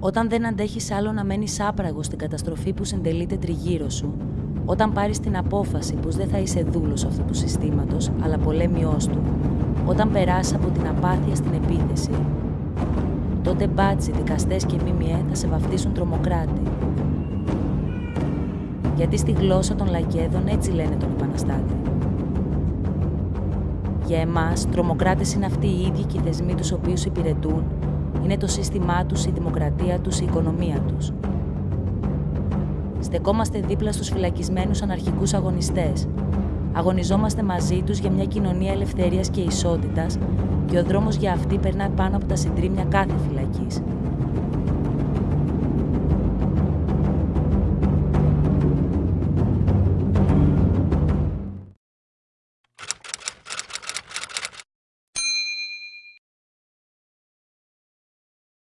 Όταν δεν αντέχεις άλλο να μένεις άπραγος στην καταστροφή που συντελείται τριγύρω σου, όταν πάρεις την απόφαση πως δεν θα είσαι δούλος αυτού του συστήματος, αλλά πολέμιός του, όταν περάσεις από την απάθεια στην επίθεση, τότε μπάτσι, δικαστές και ΜΜΕ θα σε βαφτίσουν τρομοκράτη. Γιατί στη γλώσσα των λακέδων έτσι λένε τον επαναστάτη. Για εμάς, τρομοκράτες είναι αυτοί οι ίδιοι και οι θεσμοί τους οποίους υπηρετούν, είναι το σύστημά τους, η δημοκρατία τους, η οικονομία τους. Στεκόμαστε δίπλα στους φυλακισμένους αναρχικούς αγωνιστές. Αγωνιζόμαστε μαζί τους για μια κοινωνία ελευθερίας και ισότητας και ο δρόμος για αυτή περνά πάνω από τα συντρίμια κάθε φυλακής.